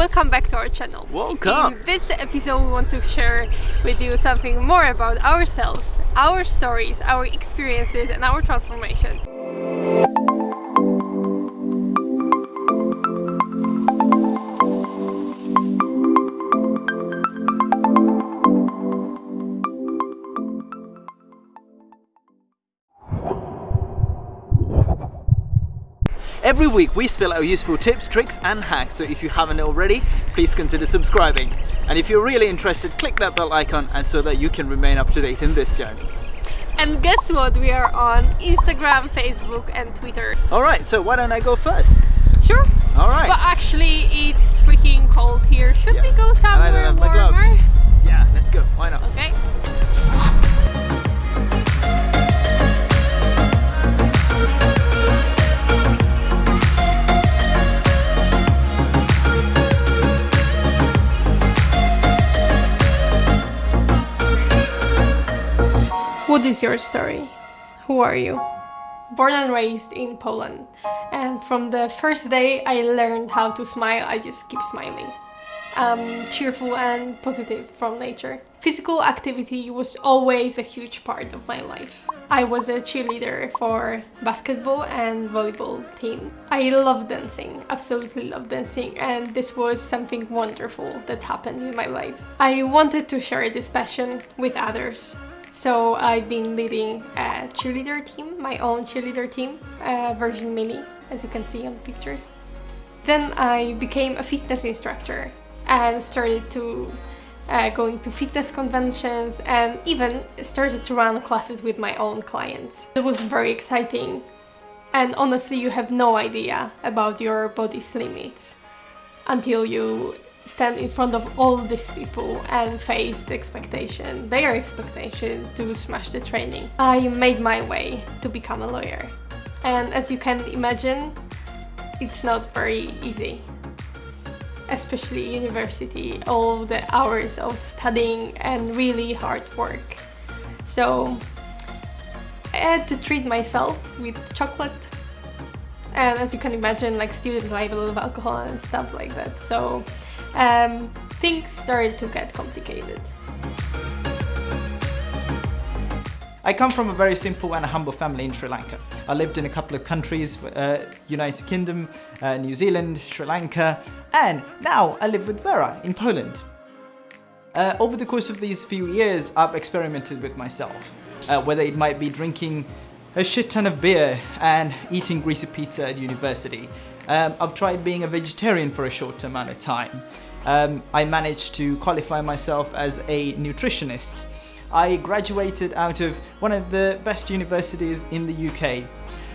welcome back to our channel. Welcome. In this episode we want to share with you something more about ourselves, our stories, our experiences and our transformation. Every week we spill out useful tips, tricks and hacks, so if you haven't already, please consider subscribing. And if you're really interested, click that bell icon and so that you can remain up to date in this journey. And guess what? We are on Instagram, Facebook and Twitter. Alright, so why don't I go first? Sure. Alright. But actually it's freaking cold here. Should Yeah. we go somewhere don't have my warmer? gloves. Yeah, let's go. Why not? Okay. Is your story? Who are you? Born and raised in Poland, and from the first day I learned how to smile, I just keep smiling. I'm cheerful and positive from nature. Physical activity was always a huge part of my life. I was a cheerleader for basketball and volleyball team. I love dancing, absolutely love dancing, and this was something wonderful that happened in my life. I wanted to share this passion with others. So I've been leading a cheerleader team, my own cheerleader team, uh, version mini, as you can see on the pictures. Then I became a fitness instructor and started to uh, going to fitness conventions and even started to run classes with my own clients. It was very exciting and honestly you have no idea about your body's limits until you stand in front of all these people and face the expectation, their expectation to smash the training. I made my way to become a lawyer and as you can imagine it's not very easy especially university, all the hours of studying and really hard work. So I had to treat myself with chocolate and as you can imagine like a lot of alcohol and stuff like that. So um, things started to get complicated. I come from a very simple and humble family in Sri Lanka. I lived in a couple of countries, uh, United Kingdom, uh, New Zealand, Sri Lanka, and now I live with Vera in Poland. Uh, over the course of these few years, I've experimented with myself, uh, whether it might be drinking a shit ton of beer and eating greasy pizza at university. Um, I've tried being a vegetarian for a short amount of time. Um, I managed to qualify myself as a nutritionist. I graduated out of one of the best universities in the UK.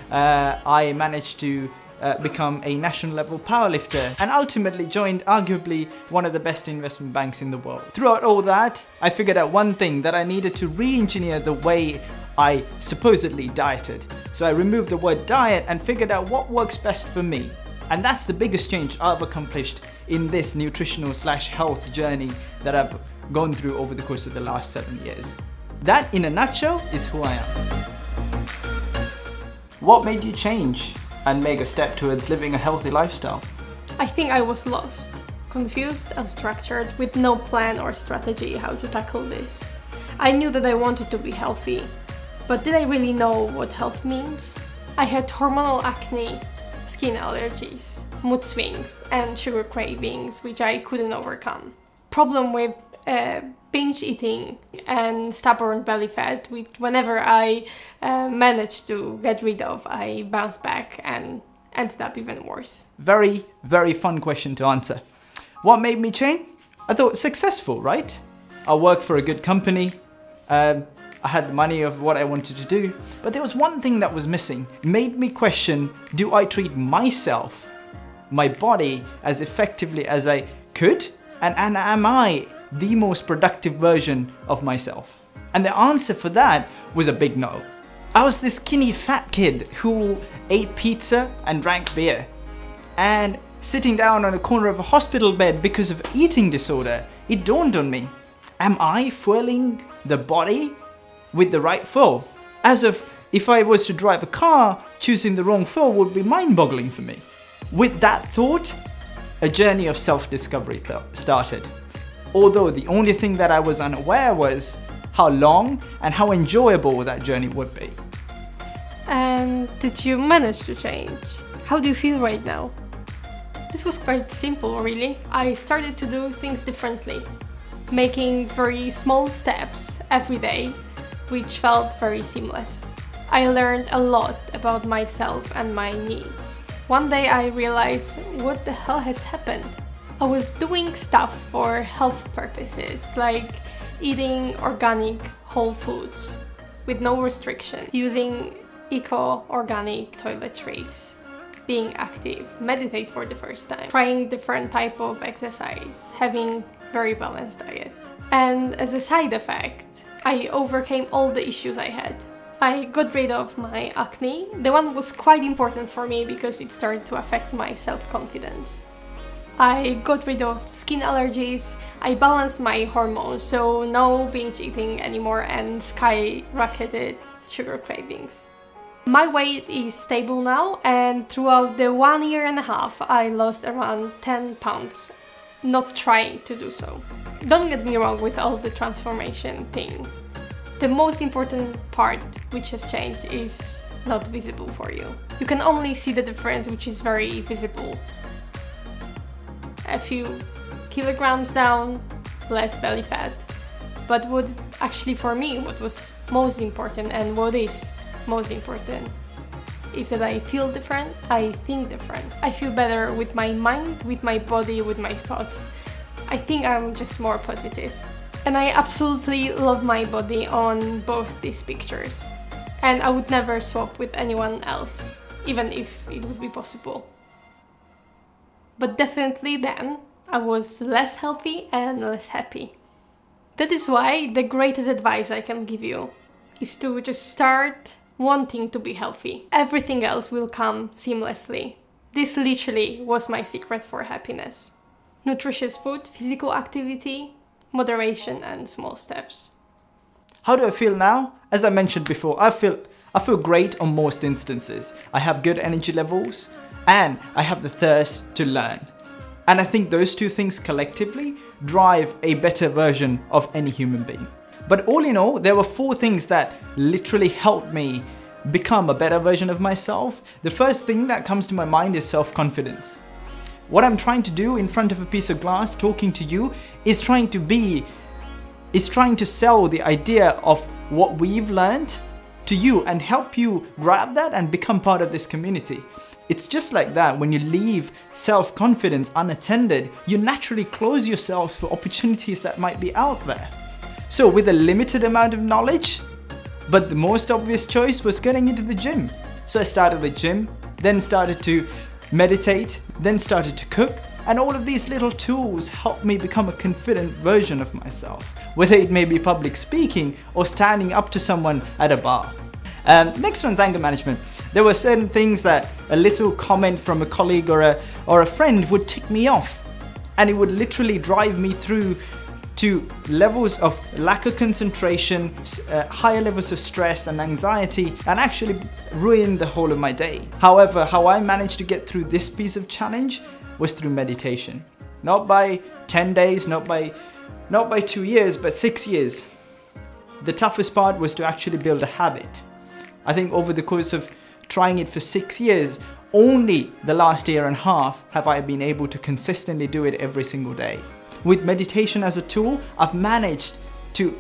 Uh, I managed to uh, become a national level powerlifter and ultimately joined arguably one of the best investment banks in the world. Throughout all that, I figured out one thing that I needed to re-engineer the way I supposedly dieted. So I removed the word diet and figured out what works best for me. And that's the biggest change I've accomplished in this nutritional slash health journey that I've gone through over the course of the last seven years. That in a nutshell is who I am. What made you change and make a step towards living a healthy lifestyle? I think I was lost, confused and structured with no plan or strategy how to tackle this. I knew that I wanted to be healthy, but did I really know what health means? I had hormonal acne, skin allergies, mood swings and sugar cravings which I couldn't overcome. Problem with uh, binge eating and stubborn belly fat which whenever I uh, managed to get rid of I bounced back and ended up even worse. Very, very fun question to answer. What made me change? I thought successful, right? I worked for a good company. Um, I had the money of what I wanted to do. But there was one thing that was missing. Made me question, do I treat myself, my body, as effectively as I could? And, and am I the most productive version of myself? And the answer for that was a big no. I was this skinny fat kid who ate pizza and drank beer. And sitting down on a corner of a hospital bed because of eating disorder, it dawned on me. Am I fueling the body with the right fuel? As if if I was to drive a car, choosing the wrong fuel would be mind-boggling for me. With that thought, a journey of self-discovery started. Although the only thing that I was unaware was how long and how enjoyable that journey would be. And did you manage to change? How do you feel right now? This was quite simple, really. I started to do things differently, making very small steps every day, which felt very seamless. I learned a lot about myself and my needs. One day I realized what the hell has happened. I was doing stuff for health purposes, like eating organic whole foods with no restriction, using eco-organic toiletries, being active, meditate for the first time, trying different type of exercise, having very balanced diet. And as a side effect, I overcame all the issues I had. I got rid of my acne. The one was quite important for me because it started to affect my self-confidence. I got rid of skin allergies, I balanced my hormones, so no binge eating anymore and skyrocketed sugar cravings. My weight is stable now and throughout the one year and a half I lost around 10 pounds, not trying to do so. Don't get me wrong with all the transformation thing. The most important part which has changed is not visible for you. You can only see the difference which is very visible. A few kilograms down, less belly fat. But what actually for me, what was most important and what is most important is that I feel different, I think different. I feel better with my mind, with my body, with my thoughts. I think I'm just more positive. And I absolutely love my body on both these pictures. And I would never swap with anyone else, even if it would be possible. But definitely then, I was less healthy and less happy. That is why the greatest advice I can give you is to just start wanting to be healthy. Everything else will come seamlessly. This literally was my secret for happiness. Nutritious food, physical activity, moderation and small steps. How do I feel now? As I mentioned before, I feel I feel great on most instances. I have good energy levels and I have the thirst to learn. And I think those two things collectively drive a better version of any human being. But all in all, there were four things that literally helped me become a better version of myself. The first thing that comes to my mind is self-confidence. What I'm trying to do in front of a piece of glass talking to you is trying to be, is trying to sell the idea of what we've learned to you and help you grab that and become part of this community. It's just like that when you leave self-confidence unattended, you naturally close yourself for opportunities that might be out there. So with a limited amount of knowledge, but the most obvious choice was getting into the gym. So I started with gym, then started to meditate, then started to cook, and all of these little tools helped me become a confident version of myself, whether it may be public speaking or standing up to someone at a bar. Um, next one's anger management. There were certain things that a little comment from a colleague or a, or a friend would tick me off and it would literally drive me through to levels of lack of concentration, uh, higher levels of stress and anxiety, and actually ruin the whole of my day. However, how I managed to get through this piece of challenge was through meditation. Not by 10 days, not by, not by two years, but six years. The toughest part was to actually build a habit. I think over the course of trying it for six years, only the last year and a half have I been able to consistently do it every single day. With meditation as a tool, I've managed to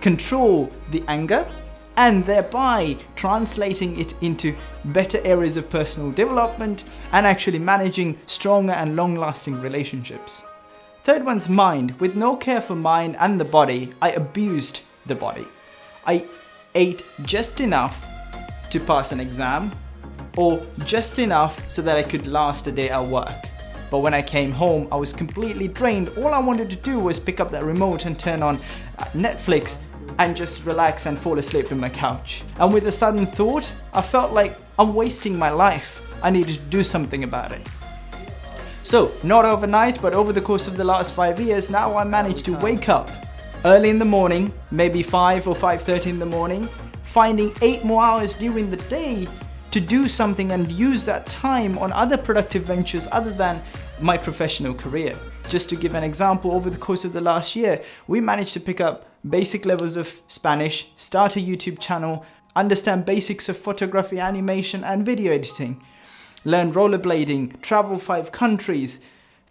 control the anger and thereby translating it into better areas of personal development and actually managing stronger and long-lasting relationships. Third one's mind. With no care for mind and the body, I abused the body. I ate just enough to pass an exam or just enough so that I could last a day at work. But when I came home, I was completely drained. All I wanted to do was pick up that remote and turn on uh, Netflix and just relax and fall asleep on my couch. And with a sudden thought, I felt like I'm wasting my life. I needed to do something about it. So, not overnight, but over the course of the last five years, now I managed to wake up early in the morning, maybe 5 or 5.30 in the morning, finding 8 more hours during the day to do something and use that time on other productive ventures other than my professional career. Just to give an example, over the course of the last year, we managed to pick up basic levels of Spanish, start a YouTube channel, understand basics of photography, animation, and video editing, learn rollerblading, travel five countries,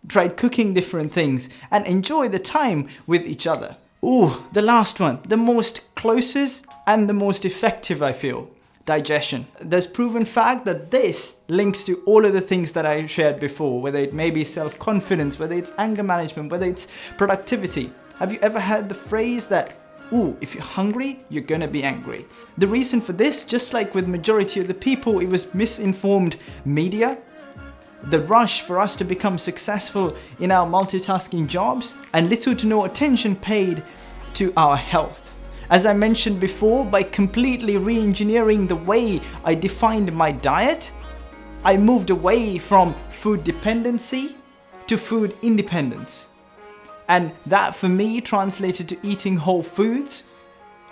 tried cooking different things, and enjoy the time with each other. Ooh, the last one, the most closest and the most effective, I feel digestion. There's proven fact that this links to all of the things that I shared before, whether it may be self-confidence, whether it's anger management, whether it's productivity. Have you ever heard the phrase that ooh, if you're hungry, you're gonna be angry. The reason for this, just like with majority of the people, it was misinformed media, the rush for us to become successful in our multitasking jobs, and little to no attention paid to our health. As I mentioned before, by completely re-engineering the way I defined my diet, I moved away from food dependency to food independence. And that for me translated to eating whole foods,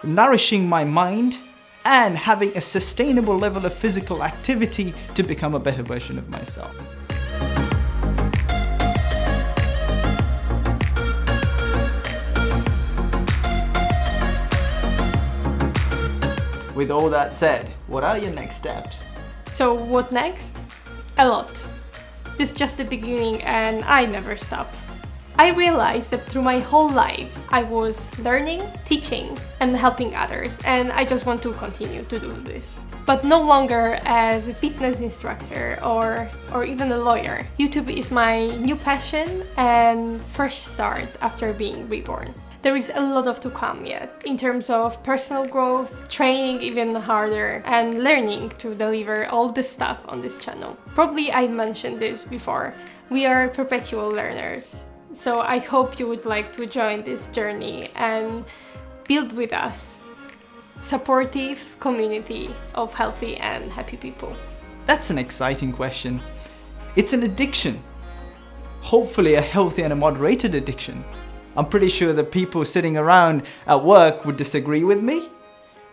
nourishing my mind, and having a sustainable level of physical activity to become a better version of myself. With all that said, what are your next steps? So what next? A lot. This is just the beginning and I never stop. I realized that through my whole life I was learning, teaching and helping others and I just want to continue to do this. But no longer as a fitness instructor or, or even a lawyer. YouTube is my new passion and first start after being reborn there is a lot of to come yet in terms of personal growth, training even harder, and learning to deliver all the stuff on this channel. Probably I mentioned this before, we are perpetual learners. So I hope you would like to join this journey and build with us supportive community of healthy and happy people. That's an exciting question. It's an addiction. Hopefully a healthy and a moderated addiction. I'm pretty sure that people sitting around at work would disagree with me.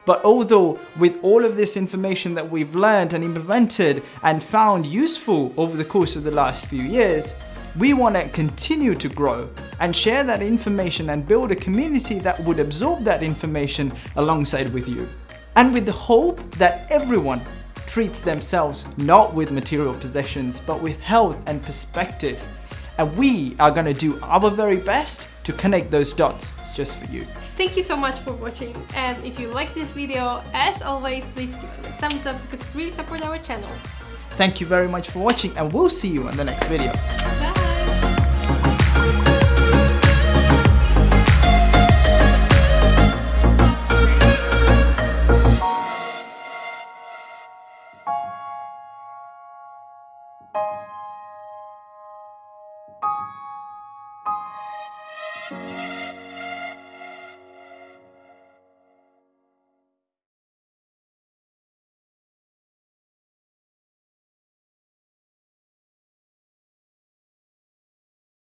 But although with all of this information that we've learned and implemented and found useful over the course of the last few years, we want to continue to grow and share that information and build a community that would absorb that information alongside with you. And with the hope that everyone treats themselves not with material possessions, but with health and perspective. And we are going to do our very best to connect those dots just for you. Thank you so much for watching and if you like this video, as always, please give it a thumbs up because it really supports our channel. Thank you very much for watching and we'll see you in the next video.